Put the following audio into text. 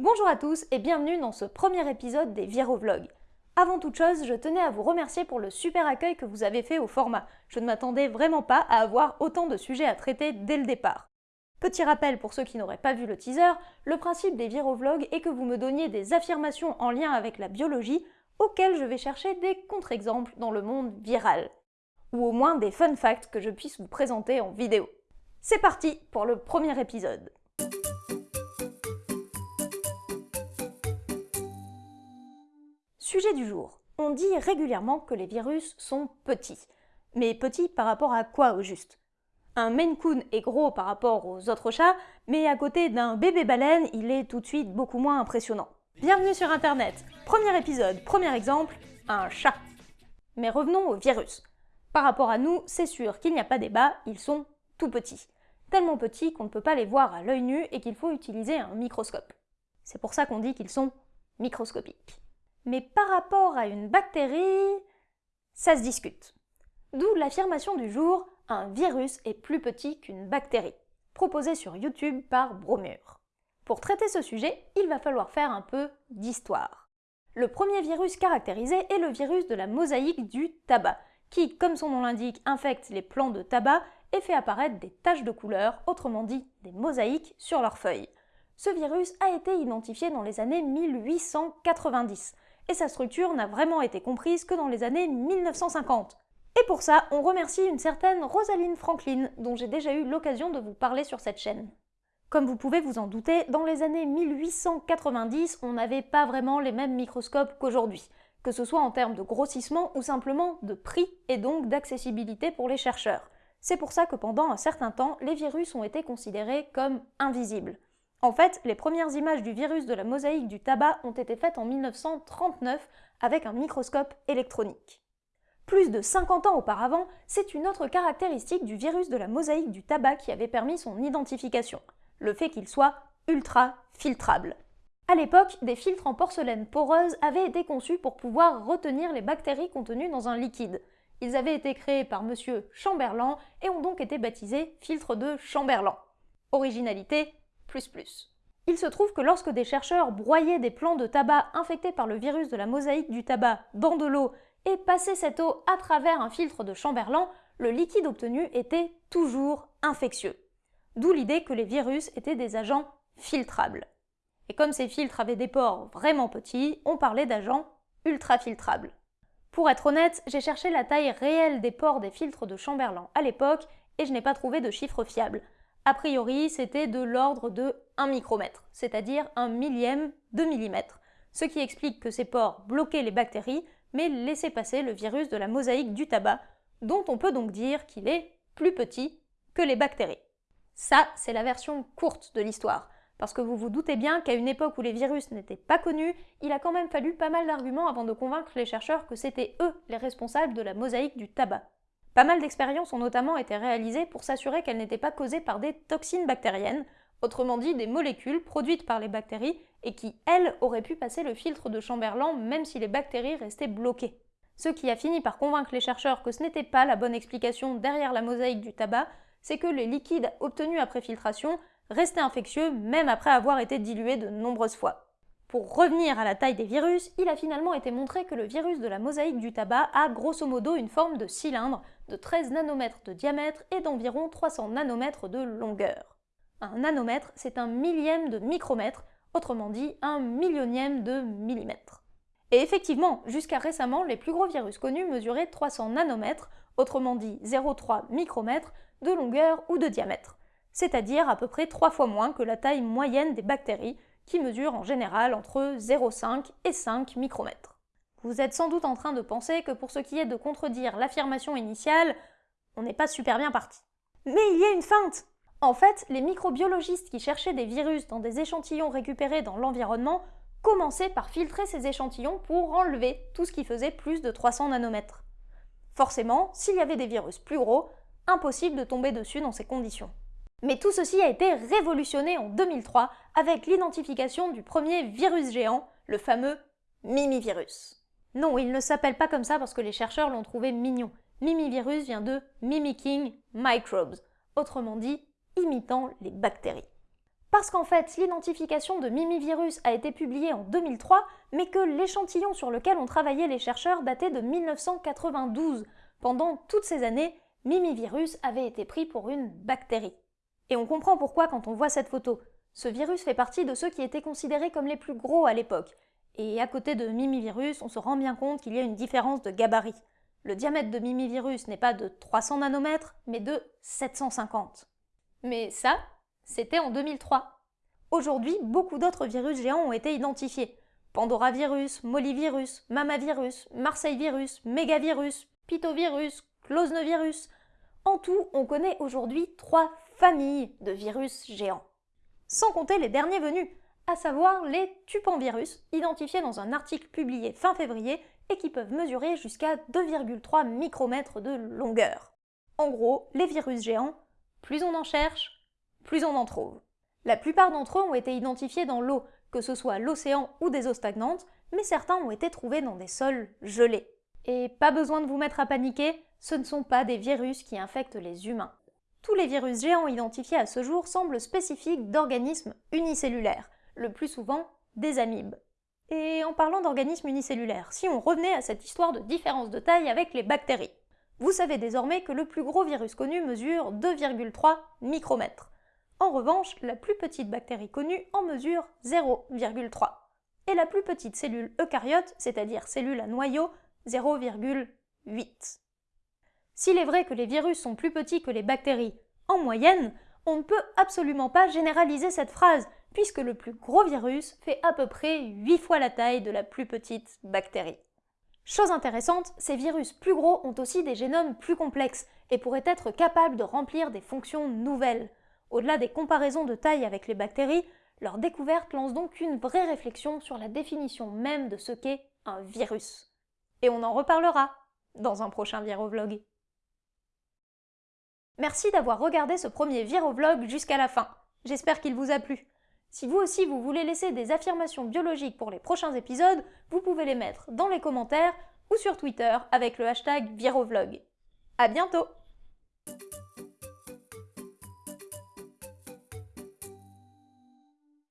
Bonjour à tous et bienvenue dans ce premier épisode des Virovlogs. Avant toute chose, je tenais à vous remercier pour le super accueil que vous avez fait au format. Je ne m'attendais vraiment pas à avoir autant de sujets à traiter dès le départ. Petit rappel pour ceux qui n'auraient pas vu le teaser, le principe des Virovlogs est que vous me donniez des affirmations en lien avec la biologie auxquelles je vais chercher des contre-exemples dans le monde viral. Ou au moins des fun facts que je puisse vous présenter en vidéo. C'est parti pour le premier épisode. Sujet du jour. On dit régulièrement que les virus sont petits. Mais petits par rapport à quoi au juste? Un Maine Coon est gros par rapport aux autres chats, mais à côté d'un bébé baleine, il est tout de suite beaucoup moins impressionnant. Bienvenue sur internet Premier épisode, premier exemple, un chat. Mais revenons aux virus. Par rapport à nous, c'est sûr qu'il n'y a pas débat, ils sont tout petits. Tellement petits qu'on ne peut pas les voir à l'œil nu et qu'il faut utiliser un microscope. C'est pour ça qu'on dit qu'ils sont microscopiques. Mais par rapport à une bactérie, ça se discute. D'où l'affirmation du jour un virus est plus petit qu'une bactérie, proposée sur YouTube par Bromure. Pour traiter ce sujet, il va falloir faire un peu d'histoire. Le premier virus caractérisé est le virus de la mosaïque du tabac, qui, comme son nom l'indique, infecte les plants de tabac et fait apparaître des taches de couleur, autrement dit des mosaïques, sur leurs feuilles. Ce virus a été identifié dans les années 1890, et sa structure n'a vraiment été comprise que dans les années 1950. Et pour ça, on remercie une certaine Rosaline Franklin, dont j'ai déjà eu l'occasion de vous parler sur cette chaîne. Comme vous pouvez vous en douter, dans les années 1890, on n'avait pas vraiment les mêmes microscopes qu'aujourd'hui, que ce soit en termes de grossissement ou simplement de prix et donc d'accessibilité pour les chercheurs. C'est pour ça que pendant un certain temps, les virus ont été considérés comme invisibles. En fait, les premières images du virus de la mosaïque du tabac ont été faites en 1939 avec un microscope électronique. Plus de 50 ans auparavant, c'est une autre caractéristique du virus de la mosaïque du tabac qui avait permis son identification, le fait qu'il soit ultra filtrable. À l'époque, des filtres en porcelaine poreuse avaient été conçus pour pouvoir retenir les bactéries contenues dans un liquide. Ils avaient été créés par M. Chamberlain et ont donc été baptisés filtres de Chamberlain. Originalité, il se trouve que lorsque des chercheurs broyaient des plants de tabac infectés par le virus de la mosaïque du tabac dans de l'eau et passaient cette eau à travers un filtre de Chamberlain, le liquide obtenu était toujours infectieux. D'où l'idée que les virus étaient des agents filtrables. Et comme ces filtres avaient des pores vraiment petits, on parlait d'agents ultrafiltrables. Pour être honnête, j'ai cherché la taille réelle des pores des filtres de Chamberlain à l'époque et je n'ai pas trouvé de chiffre fiable. A priori, c'était de l'ordre de 1 micromètre, c'est-à-dire un millième de millimètre, ce qui explique que ces pores bloquaient les bactéries, mais laissaient passer le virus de la mosaïque du tabac, dont on peut donc dire qu'il est plus petit que les bactéries. Ça, c'est la version courte de l'histoire, parce que vous vous doutez bien qu'à une époque où les virus n'étaient pas connus, il a quand même fallu pas mal d'arguments avant de convaincre les chercheurs que c'était eux les responsables de la mosaïque du tabac. Pas mal d'expériences ont notamment été réalisées pour s'assurer qu'elles n'étaient pas causées par des toxines bactériennes, autrement dit des molécules produites par les bactéries et qui, elles, auraient pu passer le filtre de Chamberlain même si les bactéries restaient bloquées. Ce qui a fini par convaincre les chercheurs que ce n'était pas la bonne explication derrière la mosaïque du tabac, c'est que les liquides obtenus après filtration restaient infectieux même après avoir été dilués de nombreuses fois. Pour revenir à la taille des virus, il a finalement été montré que le virus de la mosaïque du tabac a grosso modo une forme de cylindre de 13 nanomètres de diamètre et d'environ 300 nanomètres de longueur. Un nanomètre, c'est un millième de micromètre, autrement dit un millionième de millimètre. Et effectivement, jusqu'à récemment, les plus gros virus connus mesuraient 300 nanomètres, autrement dit 0,3 micromètres, de longueur ou de diamètre, c'est-à-dire à peu près 3 fois moins que la taille moyenne des bactéries, qui mesure en général entre 0,5 et 5 micromètres. Vous êtes sans doute en train de penser que pour ce qui est de contredire l'affirmation initiale, on n'est pas super bien parti. Mais il y a une feinte En fait, les microbiologistes qui cherchaient des virus dans des échantillons récupérés dans l'environnement commençaient par filtrer ces échantillons pour enlever tout ce qui faisait plus de 300 nanomètres. Forcément, s'il y avait des virus plus gros, impossible de tomber dessus dans ces conditions. Mais tout ceci a été révolutionné en 2003 avec l'identification du premier virus géant, le fameux Mimivirus. Non, il ne s'appelle pas comme ça parce que les chercheurs l'ont trouvé mignon. Mimivirus vient de Mimicking Microbes, autrement dit imitant les bactéries. Parce qu'en fait, l'identification de Mimivirus a été publiée en 2003, mais que l'échantillon sur lequel ont travaillé les chercheurs datait de 1992. Pendant toutes ces années, Mimivirus avait été pris pour une bactérie. Et on comprend pourquoi quand on voit cette photo. Ce virus fait partie de ceux qui étaient considérés comme les plus gros à l'époque. Et à côté de Mimivirus, on se rend bien compte qu'il y a une différence de gabarit. Le diamètre de Mimivirus n'est pas de 300 nanomètres, mais de 750. Mais ça, c'était en 2003. Aujourd'hui, beaucoup d'autres virus géants ont été identifiés. Pandoravirus, Mollivirus, Mamavirus, Marseille-virus, Mégavirus, Pitovirus, Closnevirus. En tout, on connaît aujourd'hui trois familles de virus géants. Sans compter les derniers venus, à savoir les tupanvirus, identifiés dans un article publié fin février et qui peuvent mesurer jusqu'à 2,3 micromètres de longueur. En gros, les virus géants, plus on en cherche, plus on en trouve. La plupart d'entre eux ont été identifiés dans l'eau, que ce soit l'océan ou des eaux stagnantes, mais certains ont été trouvés dans des sols gelés. Et pas besoin de vous mettre à paniquer, ce ne sont pas des virus qui infectent les humains. Tous les virus géants identifiés à ce jour semblent spécifiques d'organismes unicellulaires, le plus souvent des amibes. Et en parlant d'organismes unicellulaires, si on revenait à cette histoire de différence de taille avec les bactéries, vous savez désormais que le plus gros virus connu mesure 2,3 micromètres. En revanche, la plus petite bactérie connue en mesure 0,3. Et la plus petite cellule eucaryote, c'est-à-dire cellule à noyau, 0,8. S'il est vrai que les virus sont plus petits que les bactéries en moyenne, on ne peut absolument pas généraliser cette phrase, puisque le plus gros virus fait à peu près 8 fois la taille de la plus petite bactérie. Chose intéressante, ces virus plus gros ont aussi des génomes plus complexes et pourraient être capables de remplir des fonctions nouvelles. Au-delà des comparaisons de taille avec les bactéries, leur découverte lance donc une vraie réflexion sur la définition même de ce qu'est un virus. Et on en reparlera dans un prochain Virovlog. Merci d'avoir regardé ce premier Virovlog jusqu'à la fin. J'espère qu'il vous a plu. Si vous aussi vous voulez laisser des affirmations biologiques pour les prochains épisodes, vous pouvez les mettre dans les commentaires ou sur Twitter avec le hashtag Virovlog. À bientôt